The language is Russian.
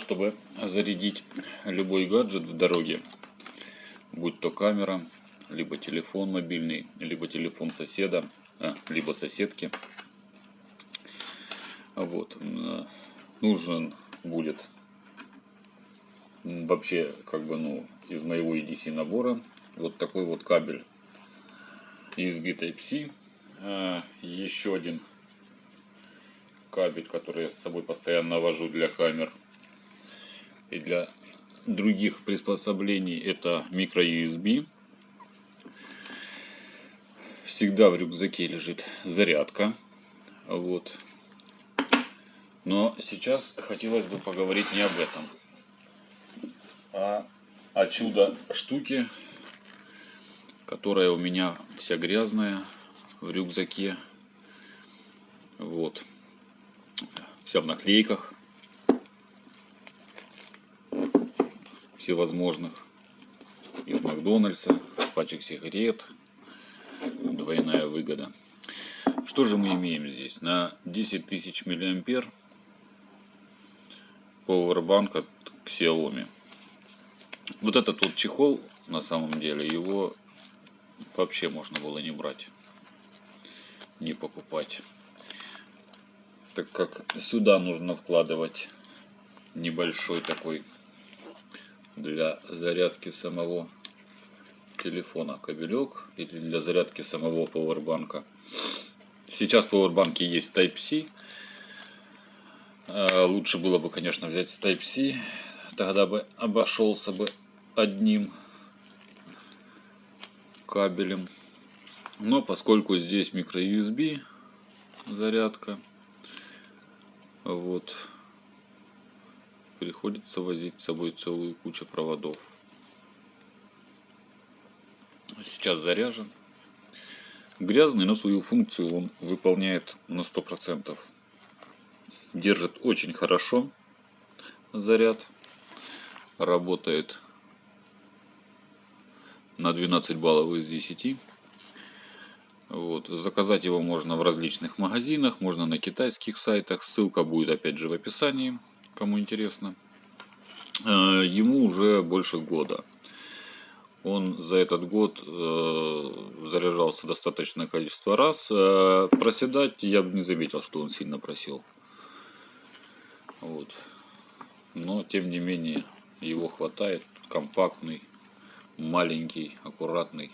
чтобы зарядить любой гаджет в дороге, будь то камера, либо телефон мобильный, либо телефон соседа, а, либо соседки. Вот. Нужен будет вообще как бы ну из моего EDC набора вот такой вот кабель USB Type-C. А, еще один кабель, который я с собой постоянно вожу для камер и для других приспособлений это микро USB всегда в рюкзаке лежит зарядка. Вот. Но сейчас хотелось бы поговорить не об этом а о чудо штуке которая у меня вся грязная в рюкзаке. Вот. Вся в наклейках всевозможных из Макдональдса, пачек сигарет, двойная выгода. Что же мы имеем здесь? На 10 тысяч миллиампер Powerbank от Xiaomi. Вот этот вот чехол, на самом деле, его вообще можно было не брать, не покупать так как сюда нужно вкладывать небольшой такой для зарядки самого телефона кабелек или для зарядки самого пауэрбанка. Сейчас в пауэрбанке есть Type-C. А, лучше было бы, конечно, взять Type-C. Тогда бы обошелся бы одним кабелем. Но поскольку здесь micro-USB зарядка, вот. Приходится возить с собой целую кучу проводов. Сейчас заряжен. Грязный, но свою функцию он выполняет на 100%. Держит очень хорошо заряд. Работает на 12 баллов из 10. Вот. Заказать его можно в различных магазинах, можно на китайских сайтах. Ссылка будет опять же в описании, кому интересно. Э, ему уже больше года. Он за этот год э, заряжался достаточное количество раз. Э, проседать я бы не заметил, что он сильно просел. Вот. Но тем не менее его хватает. Компактный, маленький, аккуратный.